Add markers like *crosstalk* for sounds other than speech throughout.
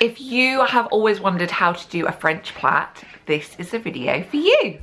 If you have always wondered how to do a French plait, this is a video for you.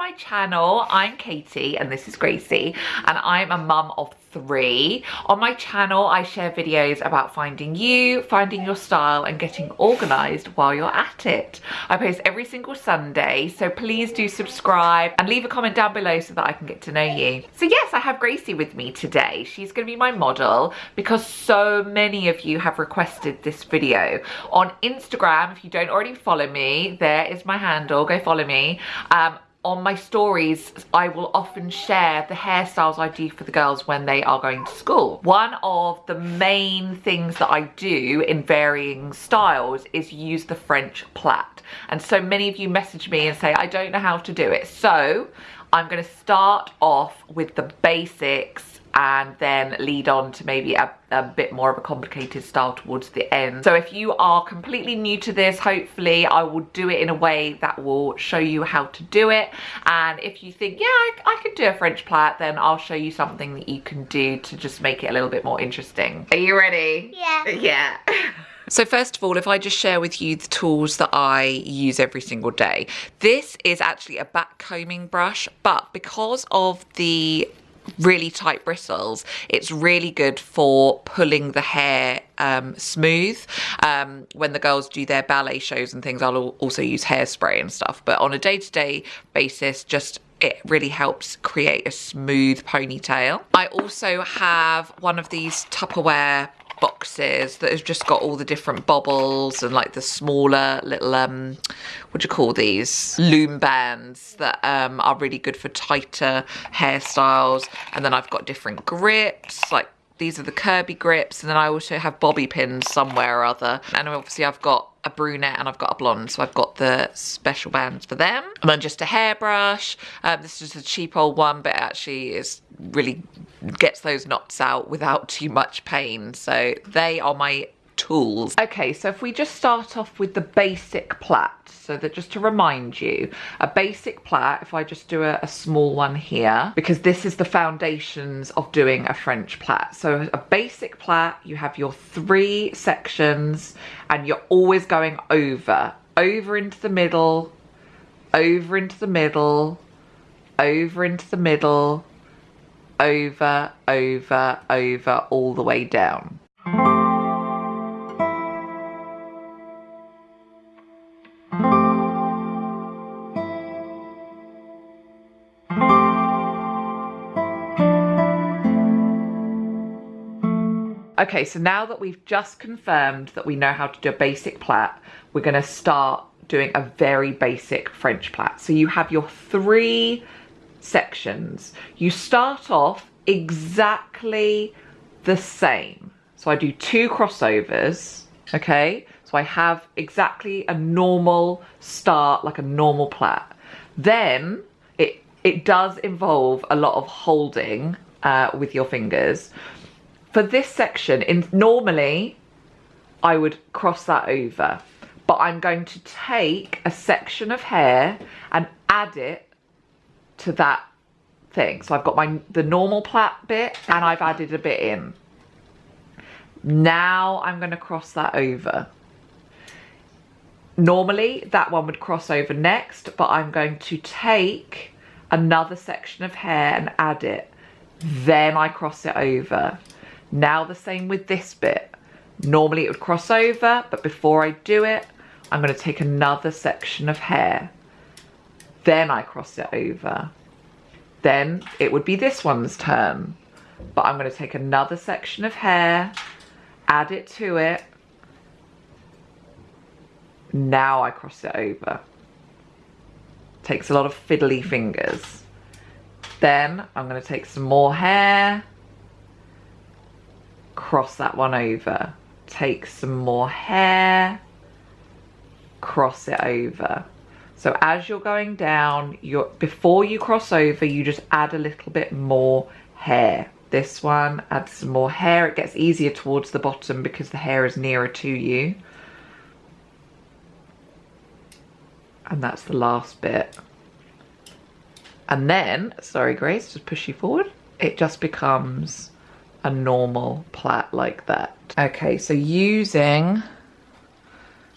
My channel. I'm Katie and this is Gracie and I'm a mum of three. On my channel, I share videos about finding you, finding your style and getting organized while you're at it. I post every single Sunday, so please do subscribe and leave a comment down below so that I can get to know you. So yes, I have Gracie with me today. She's gonna be my model because so many of you have requested this video. On Instagram, if you don't already follow me, there is my handle, go follow me. Um, on my stories, I will often share the hairstyles I do for the girls when they are going to school. One of the main things that I do in varying styles is use the French plait. And so many of you message me and say, I don't know how to do it. So I'm gonna start off with the basics and then lead on to maybe a, a, bit more of a complicated style towards the end. So if you are completely new to this, hopefully I will do it in a way that will show you how to do it. And if you think, yeah, I, I could do a French plait, then I'll show you something that you can do to just make it a little bit more interesting. Are you ready? Yeah. *laughs* Yeah. So first of all, if I just share with you the tools that I use every single day. This is actually a back combing brush, but because of the really tight bristles it's really good for pulling the hair um, smooth um, when the girls do their ballet shows and things I'll also use hairspray and stuff but on a day-to-day -day basis just it really helps create a smooth ponytail. I also have one of these Tupperware boxes that has just got all the different bobbles and like the smaller little um what do you call these? Loom bands that um are really good for tighter hairstyles. And then I've got different grips like these are the Kirby grips and then I also have bobby pins somewhere or other. And obviously I've got a brunette and I've got a blonde so I've got the special bands for them. And then just a hairbrush. Um, this is a cheap old one but actually is really gets those knots out without too much pain. So they are my tools. Okay, so if we just start off with the basic plait, so that just to remind you, a basic plait, if I just do a, a small one here, because this is the foundations of doing a French plait. So a basic plait, you have your three sections and you're always going over, over into the middle, over into the middle, over into the middle, over, over, over, all the way down. Okay, so now that we've just confirmed that we know how to do a basic plait, we're gonna start doing a very basic French plait. So you have your three sections. You start off exactly the same. So I do two crossovers, okay? So I have exactly a normal start, like a normal plait. Then it, it does involve a lot of holding uh, with your fingers for this section, in normally I would cross that over, but I'm going to take a section of hair and add it to that thing. So I've got my the normal plait bit and I've added a bit in. Now I'm going to cross that over. Normally that one would cross over next, but I'm going to take another section of hair and add it. Then I cross it over. Now the same with this bit. Normally it would cross over, but before I do it, I'm gonna take another section of hair. Then I cross it over. Then it would be this one's turn. But I'm gonna take another section of hair, add it to it. Now I cross it over. Takes a lot of fiddly fingers. Then I'm gonna take some more hair, cross that one over. Take some more hair, cross it over. So as you're going down, you're, before you cross over, you just add a little bit more hair. This one, add some more hair. It gets easier towards the bottom because the hair is nearer to you. And that's the last bit. And then, sorry Grace, just push you forward. It just becomes a normal plait like that. Okay, so using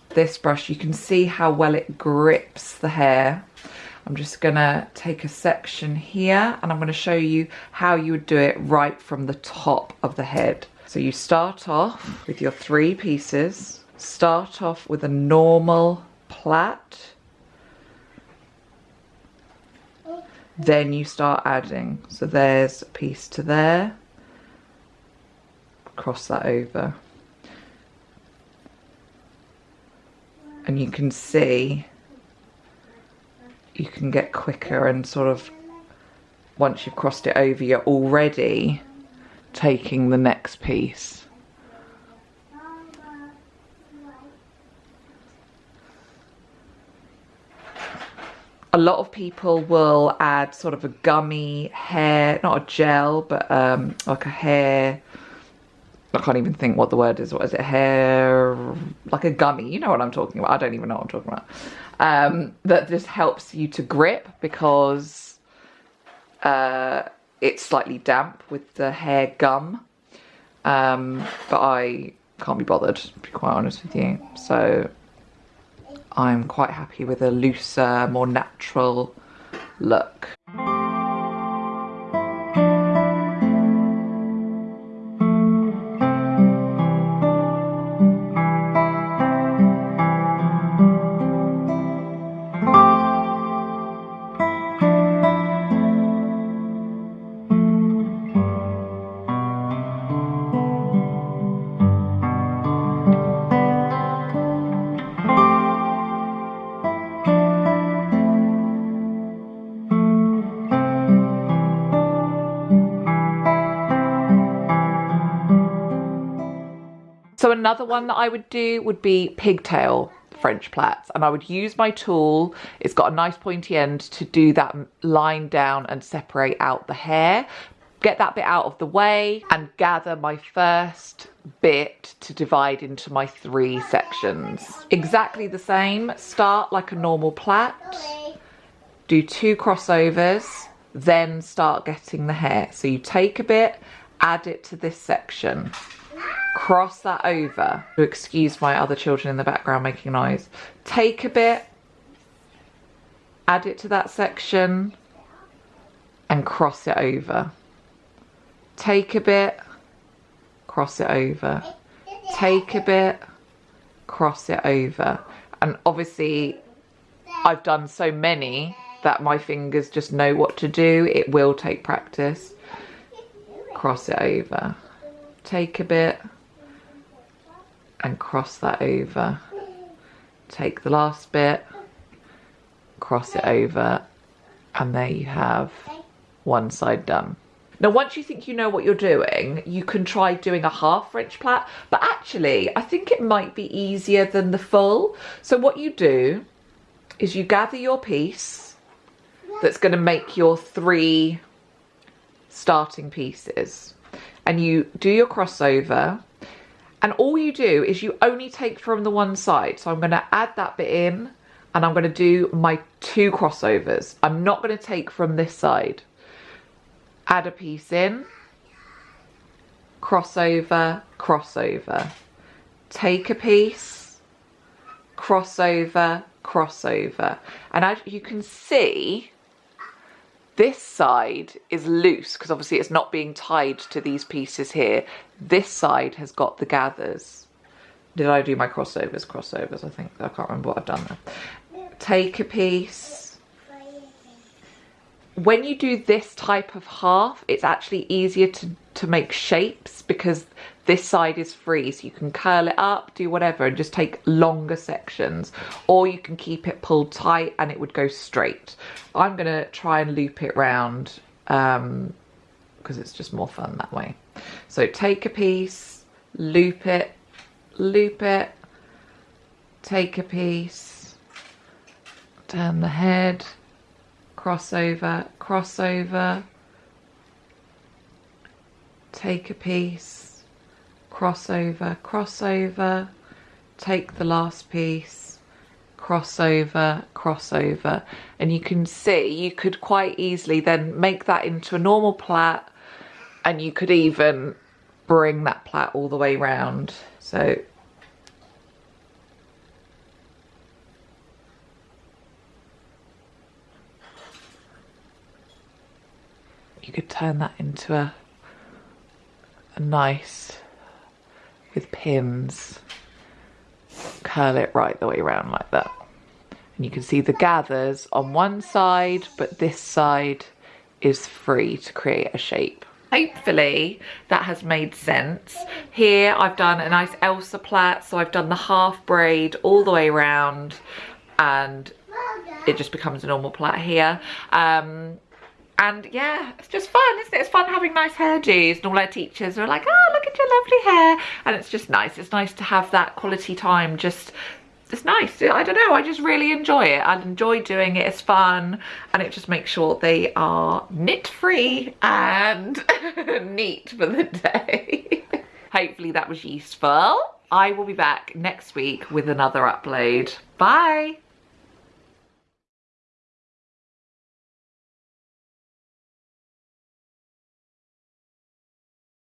this brush, you can see how well it grips the hair. I'm just gonna take a section here and I'm gonna show you how you would do it right from the top of the head. So you start off with your three pieces, start off with a normal plait, then you start adding. So there's a piece to there, cross that over. And you can see you can get quicker and sort of once you've crossed it over you're already taking the next piece. a lot of people will add sort of a gummy hair, not a gel, but um, like a hair, I can't even think what the word is. What is it? Hair, like a gummy. You know what I'm talking about. I don't even know what I'm talking about. Um, that just helps you to grip because uh, it's slightly damp with the hair gum. Um, but I can't be bothered, to be quite honest with you. So I'm quite happy with a looser, more natural look. So another one that I would do would be pigtail French plaits and I would use my tool, it's got a nice pointy end to do that line down and separate out the hair, get that bit out of the way and gather my first bit to divide into my three sections. Exactly the same, start like a normal plait, do two crossovers, then start getting the hair. So you take a bit, add it to this section cross that over to excuse my other children in the background making noise. Take a bit add it to that section and cross it over. Take a bit cross it over. Take a bit cross it over. And obviously I've done so many that my fingers just know what to do. It will take practice. Cross it over. Take a bit and cross that over. Take the last bit, cross it over, and there you have one side done. Now, once you think you know what you're doing, you can try doing a half French plait, but actually, I think it might be easier than the full. So what you do is you gather your piece that's gonna make your three starting pieces and you do your crossover and all you do is you only take from the one side. So I'm going to add that bit in and I'm going to do my two crossovers. I'm not going to take from this side. Add a piece in, crossover, crossover. Take a piece, crossover, crossover. And as you can see, this side is loose because obviously it's not being tied to these pieces here. This side has got the gathers. Did I do my crossovers? Crossovers, I think. I can't remember what I've done there. Take a piece. When you do this type of half, it's actually easier to, to make shapes because this side is free so you can curl it up do whatever and just take longer sections or you can keep it pulled tight and it would go straight i'm gonna try and loop it round um because it's just more fun that way so take a piece loop it loop it take a piece turn the head crossover crossover take a piece crossover, crossover, take the last piece, crossover, crossover. And you can see you could quite easily then make that into a normal plait and you could even bring that plait all the way round. So you could turn that into a, a nice, with pins, curl it right the way around like that. And you can see the gathers on one side, but this side is free to create a shape. Hopefully that has made sense. Here I've done a nice Elsa plait, so I've done the half braid all the way around and it just becomes a normal plait here. Um, and yeah it's just fun isn't it it's fun having nice hairdos and all our teachers are like oh look at your lovely hair and it's just nice it's nice to have that quality time just it's nice. I don't know i just really enjoy it. I enjoy doing it it's fun and it just makes sure they are knit free and *laughs* neat for the day. *laughs* Hopefully that was useful. I will be back next week with another upload. Bye